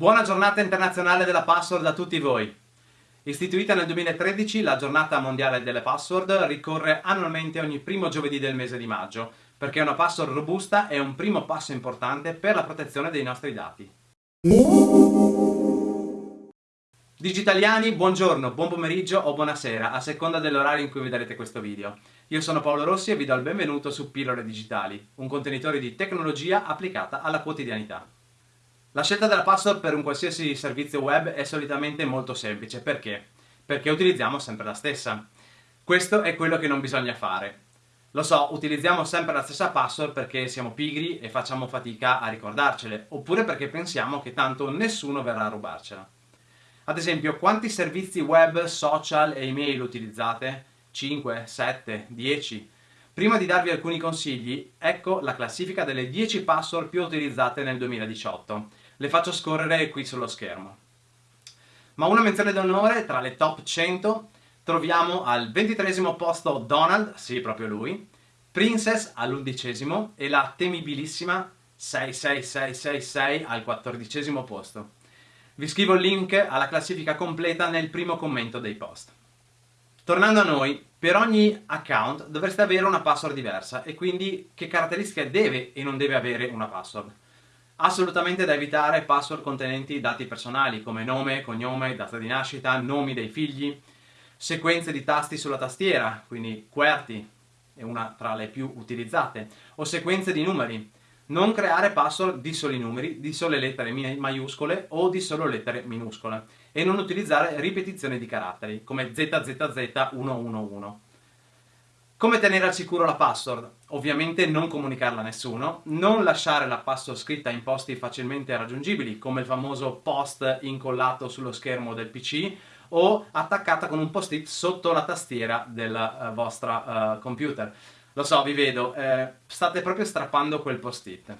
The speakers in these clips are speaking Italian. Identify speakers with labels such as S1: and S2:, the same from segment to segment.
S1: Buona giornata internazionale della password a tutti voi! Istituita nel 2013, la giornata mondiale delle password ricorre annualmente ogni primo giovedì del mese di maggio, perché una password robusta è un primo passo importante per la protezione dei nostri dati. Digitaliani, buongiorno, buon pomeriggio o buonasera, a seconda dell'orario in cui vedrete questo video. Io sono Paolo Rossi e vi do il benvenuto su Pillole Digitali, un contenitore di tecnologia applicata alla quotidianità. La scelta della password per un qualsiasi servizio web è solitamente molto semplice. Perché? Perché utilizziamo sempre la stessa. Questo è quello che non bisogna fare. Lo so, utilizziamo sempre la stessa password perché siamo pigri e facciamo fatica a ricordarcele, oppure perché pensiamo che tanto nessuno verrà a rubarcela. Ad esempio, quanti servizi web, social e email utilizzate? 5, 7, 10? Prima di darvi alcuni consigli, ecco la classifica delle 10 password più utilizzate nel 2018 le faccio scorrere qui sullo schermo. Ma una menzione d'onore tra le top 100 troviamo al 23 posto Donald, sì proprio lui, Princess all'undicesimo e la temibilissima 66666 al quattordicesimo posto. Vi scrivo il link alla classifica completa nel primo commento dei post. Tornando a noi, per ogni account dovreste avere una password diversa e quindi che caratteristiche deve e non deve avere una password. Assolutamente da evitare password contenenti dati personali come nome, cognome, data di nascita, nomi dei figli, sequenze di tasti sulla tastiera, quindi QWERTY è una tra le più utilizzate, o sequenze di numeri. Non creare password di soli numeri, di sole lettere maiuscole o di solo lettere minuscole e non utilizzare ripetizioni di caratteri come ZZZ111. Come tenere al sicuro la password? Ovviamente non comunicarla a nessuno, non lasciare la password scritta in posti facilmente raggiungibili, come il famoso post incollato sullo schermo del PC o attaccata con un post-it sotto la tastiera del uh, vostro uh, computer. Lo so, vi vedo, eh, state proprio strappando quel post-it.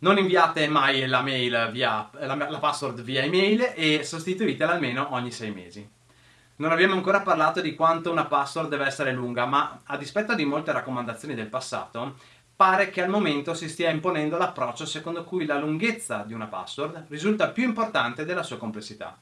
S1: Non inviate mai la, via, la, la password via email e sostituitela almeno ogni sei mesi. Non abbiamo ancora parlato di quanto una password deve essere lunga, ma a dispetto di molte raccomandazioni del passato, pare che al momento si stia imponendo l'approccio secondo cui la lunghezza di una password risulta più importante della sua complessità.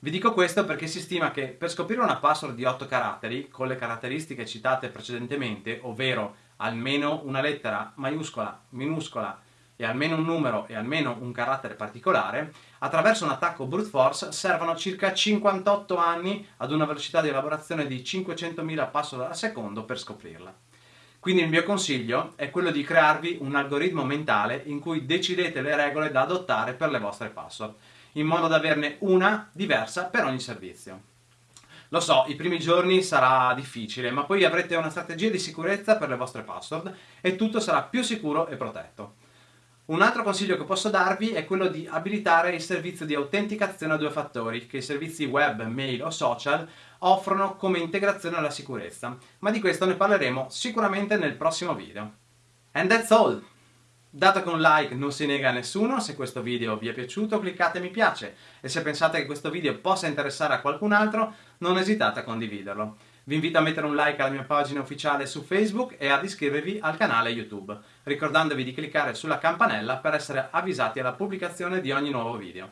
S1: Vi dico questo perché si stima che per scoprire una password di 8 caratteri, con le caratteristiche citate precedentemente, ovvero almeno una lettera maiuscola, minuscola e almeno un numero e almeno un carattere particolare, attraverso un attacco brute force servono circa 58 anni ad una velocità di elaborazione di 500.000 password al secondo per scoprirla. Quindi il mio consiglio è quello di crearvi un algoritmo mentale in cui decidete le regole da adottare per le vostre password, in modo da averne una diversa per ogni servizio. Lo so, i primi giorni sarà difficile, ma poi avrete una strategia di sicurezza per le vostre password e tutto sarà più sicuro e protetto. Un altro consiglio che posso darvi è quello di abilitare il servizio di autenticazione a due fattori che i servizi web, mail o social offrono come integrazione alla sicurezza, ma di questo ne parleremo sicuramente nel prossimo video. And that's all! Dato che un like non si nega a nessuno, se questo video vi è piaciuto cliccate mi piace e se pensate che questo video possa interessare a qualcun altro non esitate a condividerlo. Vi invito a mettere un like alla mia pagina ufficiale su Facebook e ad iscrivervi al canale YouTube, ricordandovi di cliccare sulla campanella per essere avvisati alla pubblicazione di ogni nuovo video.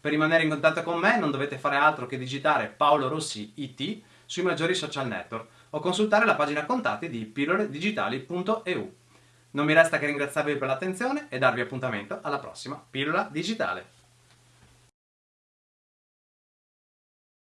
S1: Per rimanere in contatto con me non dovete fare altro che digitare Paolo Rossi IT sui maggiori social network o consultare la pagina contatti di pilloledigitali.eu. Non mi resta che ringraziarvi per l'attenzione e darvi appuntamento alla prossima pillola digitale.